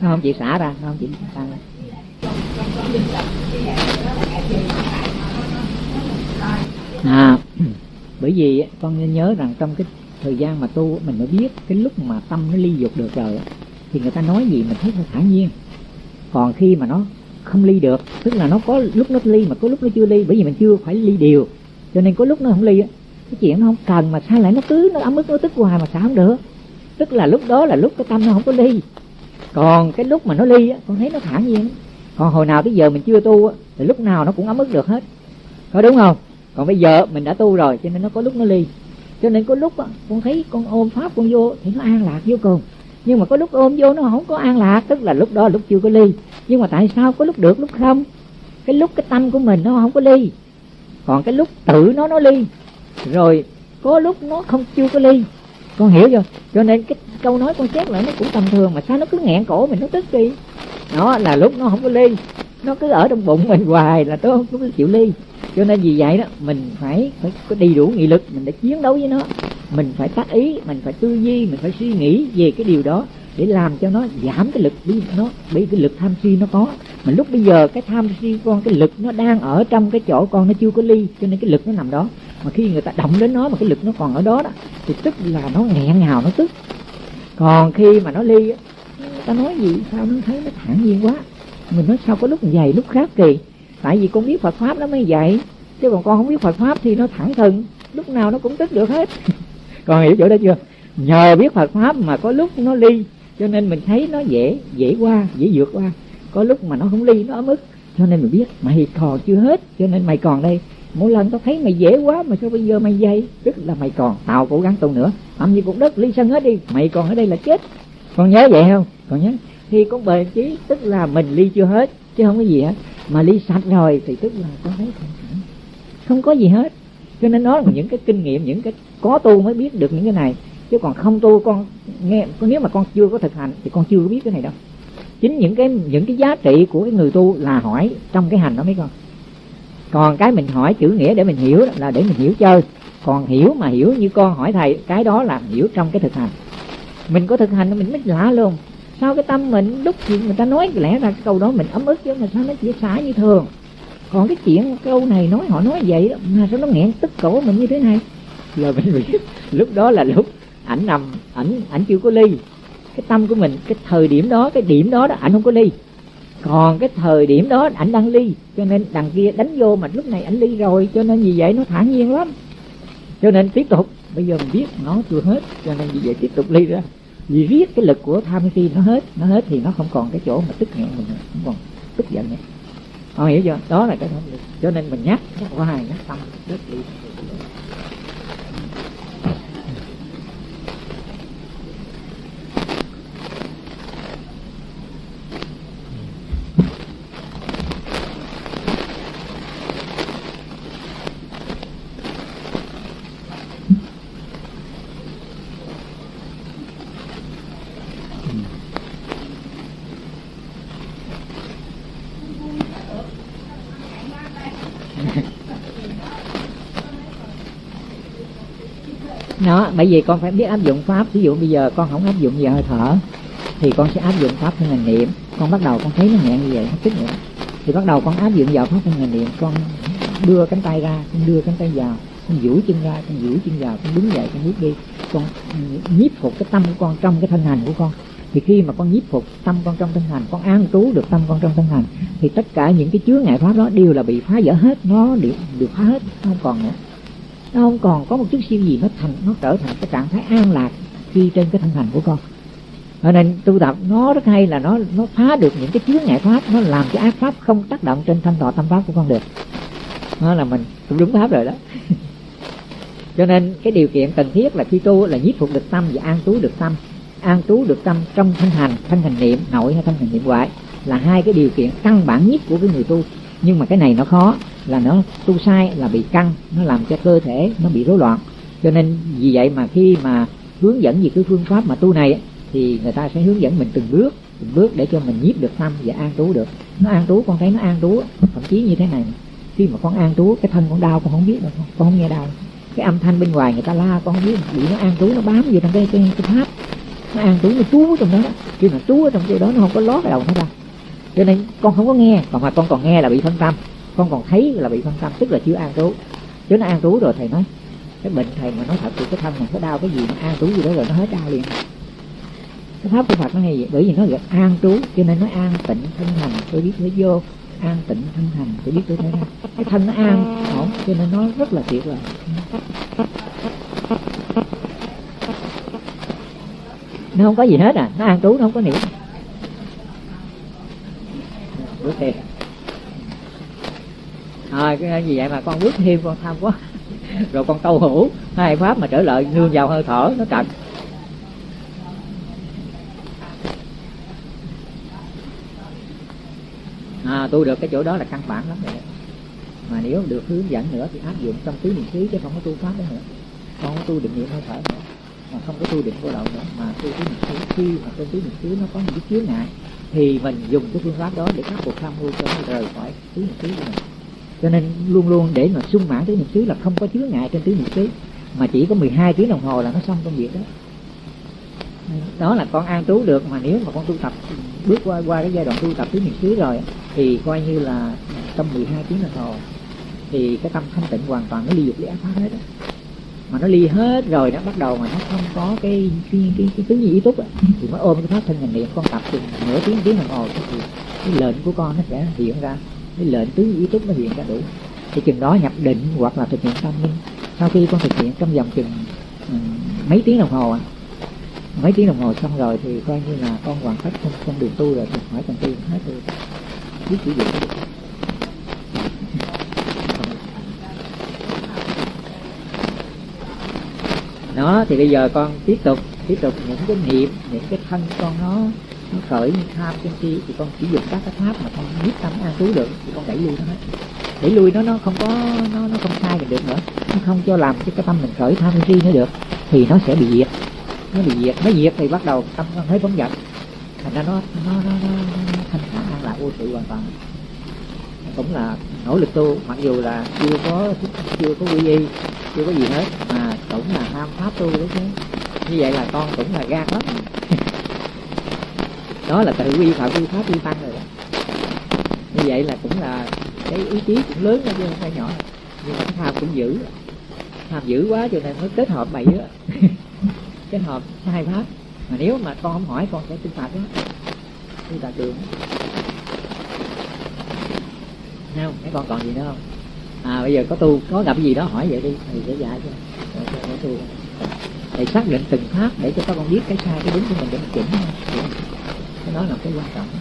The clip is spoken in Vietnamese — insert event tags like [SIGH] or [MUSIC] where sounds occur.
không chị xả ra không chị xả ra. À [CLEARS THROAT] bởi vì con nhớ rằng trong cái thời gian mà tu mình mới biết cái lúc mà tâm nó ly dục được rồi thì người ta nói gì mình thấy nó thản nhiên. Còn khi mà nó không ly được. Tức là nó có lúc nó ly mà có lúc nó chưa ly, bởi vì mình chưa phải ly điều cho nên có lúc nó không ly cái chuyện nó không cần mà sao lại nó cứ nó ấm ức, nó tức hoài mà sao không được? Tức là lúc đó là lúc cái tâm nó không có ly. Còn cái lúc mà nó ly con thấy nó thản nhiên. Còn hồi nào tới giờ mình chưa tu thì lúc nào nó cũng ấm ức được hết. Có đúng không? Còn bây giờ mình đã tu rồi, cho nên nó có lúc nó ly. Cho nên có lúc con thấy con ôm pháp con vô thì nó an lạc vô cùng. Nhưng mà có lúc ôm vô nó không có an lạc, tức là lúc đó là lúc chưa có ly nhưng mà tại sao có lúc được, lúc không? Cái lúc cái tâm của mình nó không có ly. Còn cái lúc tự nó nó ly. Rồi có lúc nó không, chưa có ly. Con hiểu chưa? Cho nên cái câu nói con xét lại nó cũng tầm thường. Mà sao nó cứ nghẹn cổ mình, nó tức đi? Đó là lúc nó không có ly. Nó cứ ở trong bụng mình hoài là tôi không có chịu ly. Cho nên vì vậy đó, mình phải phải có đầy đủ nghị lực. Mình để chiến đấu với nó. Mình phải tác ý, mình phải tư duy, mình phải suy nghĩ về cái điều đó để làm cho nó giảm cái lực đi nó bị cái lực tham si nó có. Mà lúc bây giờ cái tham si con, cái lực nó đang ở trong cái chỗ con nó chưa có ly, cho nên cái lực nó nằm đó. Mà khi người ta động đến nó mà cái lực nó còn ở đó đó, thì tức là nó nghẹn ngào, nó tức. Còn khi mà nó ly ta nói gì, sao nó thấy nó thản nhiên quá. Mình nói sao có lúc dày lúc khác kỳ. Tại vì con biết Phật pháp nó mới vậy. Chứ còn con không biết Phật pháp thì nó thẳng thừng. Lúc nào nó cũng tức được hết. [LAUGHS] Còn hiểu chỗ đó chưa? Nhờ biết Phật pháp mà có lúc nó ly cho nên mình thấy nó dễ dễ qua dễ vượt qua. Có lúc mà nó không ly nó ấm ức. Cho nên mình biết mày còn chưa hết cho nên mày còn đây. Mỗi lần tao thấy mày dễ quá mà sao bây giờ mày dây tức là mày còn tao cố gắng tu nữa. Âm như cũng đất ly sân hết đi mày còn ở đây là chết. Con nhớ vậy không? Con nhớ. Thì con bền chí tức là mình ly chưa hết chứ không có gì hết. Mà ly sạch rồi thì tức là con thấy không, không có gì hết. Cho nên nó là những cái kinh nghiệm những cái có tu mới biết được những cái này chứ còn không tu con nghe nếu mà con chưa có thực hành thì con chưa có biết cái này đâu. Chính những cái những cái giá trị của cái người tu là hỏi trong cái hành đó mấy con. Còn cái mình hỏi chữ nghĩa để mình hiểu là để mình hiểu chơi. Còn hiểu mà hiểu như con hỏi thầy cái đó là hiểu trong cái thực hành. Mình có thực hành mình mới lạ luôn sao cái tâm mình lúc gì người ta nói lẽ ra cái câu đó mình ấm ức chứ mà sao nó chỉ xả như thường. Còn cái chuyện câu này nói họ nói vậy đó, mà sao nó nghẹn tức cổ mình như thế này? Giờ mình biết lúc đó là lúc ảnh nằm ảnh ảnh chưa có ly. Cái tâm của mình, cái thời điểm đó, cái điểm đó đó ảnh không có ly. Còn cái thời điểm đó ảnh đang ly, cho nên đằng kia đánh vô mà lúc này ảnh ly rồi, cho nên vì vậy nó thản nhiên lắm. Cho nên tiếp tục, bây giờ mình biết nó chưa hết, cho nên vì vậy tiếp tục ly ra. Vì riết cái lực của tham si nó hết nó hết thì nó không còn cái chỗ mà tức nghẹn, mình không còn tức giận nữa. Họ hiểu chưa? Đó là cái cho nên mình nhắc nhắc hoài, nhắc tâm, rất ly đó, bởi vì con phải biết áp dụng pháp. Ví dụ bây giờ con không áp dụng về hơi thở, thì con sẽ áp dụng pháp thân hành niệm. Con bắt đầu con thấy nó nhẹ như vậy, nó thích nữa thì bắt đầu con áp dụng vào pháp thân hành niệm, con đưa cánh tay ra, con đưa cánh tay vào, con duỗi chân ra, con duỗi chân vào, con đứng dậy, con bước đi. Con nhiếp phục cái tâm của con trong cái thân hành của con. Thì khi mà con nhiếp phục tâm con trong thân hành, con an trú được tâm con trong thân hành, thì tất cả những cái chướng ngại pháp đó đều là bị phá vỡ hết, nó được được phá hết nó không còn nữa nó không còn có một chút siêu gì nó thành, nó trở thành cái trạng thái an lạc khi trên cái thân hành của con. Cho nên tu tập, nó rất hay là nó nó phá được những cái chướng ngại pháp, nó làm cái ác pháp không tác động trên thanh thọ tâm pháp của con được. Nó là mình đúng pháp rồi đó. [LAUGHS] Cho nên cái điều kiện cần thiết là khi tu là nhiếp phục được tâm và an trú được tâm. An trú được tâm trong thân hành thân hành niệm, nội hay thân hành niệm ngoại là hai cái điều kiện căn bản nhất của cái người tu nhưng mà cái này nó khó là nó tu sai là bị căng nó làm cho cơ thể nó bị rối loạn. Cho nên vì vậy mà khi mà hướng dẫn về cái phương pháp mà tu này thì người ta sẽ hướng dẫn mình từng bước từng bước để cho mình nhiếp được tâm và an trú được. Nó an trú con thấy nó an trú thậm chí như thế này khi mà con an trú cái thân con đau con không biết đâu con không nghe đau. Cái âm thanh bên ngoài người ta la con không biết bị nó an trú nó bám vô trong cái cái, cái tháp. Nó an trú nó trú trong đó, đó. khi mà trú ở trong chỗ đó nó không có lót cái đầu nó ra cho nên con không có nghe, còn mà con còn nghe là bị phân tâm. Con còn thấy là bị phân tâm, tức là chưa an trú. Chứ nó an trú rồi thầy nói, cái bệnh thầy mà nói thật thì cái thân mình có đau cái gì nó an trú gì đó rồi nó hết đau liền. Cái pháp của Phật nó hay vậy, bởi vì nó gọi an trú, cho nên nó an tịnh thân hành, tôi biết nó vô, an tịnh thân hành, tôi biết tôi thấy ra. Cái thân nó an, ổn, cho nên nó rất là tuyệt vời. Nó không có gì hết à nó an trú, nó không có niệm bước thêm. À, cái gì vậy mà con bước thêm con tham quá. Rồi con câu hữu hai pháp mà trở lại nương vào hơi thở nó trật à, tu được cái chỗ đó là căn bản lắm rồi mà nếu được hướng dẫn nữa thì áp dụng trong tứ niệm xứ chứ không có tu pháp đó nữa. Không có tu định niệm hơi thở nữa. Mà không có tu định vô lậu nữa. Mà tu tứ niệm xứ khi mà tu tứ niệm xứ nó có những cái chướng ngại thì mình dùng cái phương pháp đó để khắc phục tham mưu cho nó rời khỏi tứ niệm xứ của mình cho nên luôn luôn để mà sung mãn tứ niệm xứ là không có chứa ngại trên tứ niệm xứ, mà chỉ có 12 tiếng đồng hồ là nó xong công việc đó đó là con an trú được, mà nếu mà con tu tập, bước qua qua cái giai đoạn tu tập tứ niệm xứ rồi, thì coi như là trong 12 tiếng đồng hồ, thì cái tâm thanh tịnh hoàn toàn nó ly dục ly ác pháp hết đó mà nó ly hết rồi nó bắt đầu mà nó không có cái cái cái, cái tứ ý túc thì mới ôm cái pháp thân hành niệm con tập từ nửa tiếng tiếng đồng hồ thì cái lệnh của con nó sẽ hiện ra. Cái lệnh tứ ý túc nó hiện ra đủ. Thì chừng đó nhập định hoặc là thực hiện tâm minh sau khi con thực hiện trong vòng chừng ừ, mấy tiếng đồng hồ à. mấy tiếng đồng hồ xong rồi thì coi như là con hoàn tất con, con đường tu rồi thì khỏi cần tu hết rồi. Biết sử dụng đó thì bây giờ con tiếp tục tiếp tục những cái niệm những cái thân con nó nó khởi như tham trên kia thì con chỉ dùng các cái pháp mà con biết tâm an trú được thì con đẩy lui nó hết. Đẩy lui nó nó không có nó nó không sai được nữa. Nó không cho làm cho cái tâm mình khởi tham si nữa được thì nó sẽ bị diệt. Nó bị diệt nó diệt thì bắt đầu tâm con thấy phóng dật. Thành ra nó nó nó, nó, nó thanh thản an lạc vô sự hoàn toàn. Cũng là nỗ lực tu mặc dù là chưa có chưa có quy y chưa có gì hết. Mà cũng là ham pháp tu đấy chứ. Như vậy là con cũng là gan lắm. [LAUGHS] Đó là tự quy phạm quy pháp quy tăng rồi đó. Như vậy là cũng là cái ý chí cũng lớn đó chứ không phải nhỏ. Nhưng mà cái tham cũng dữ. Tham dữ quá cho nên mới kết hợp bậy đó [LAUGHS] kết hợp hai pháp. Mà nếu mà con không hỏi con sẽ tin phạt đó tin phạt đường không? Mấy con còn gì nữa không à bây giờ có tu có gặp cái gì đó hỏi vậy đi thầy sẽ dạy cho. Để, để tu. Để xác định từng pháp để cho các con biết cái sai cái đúng của mình để mình chỉnh cái đó là cái quan trọng.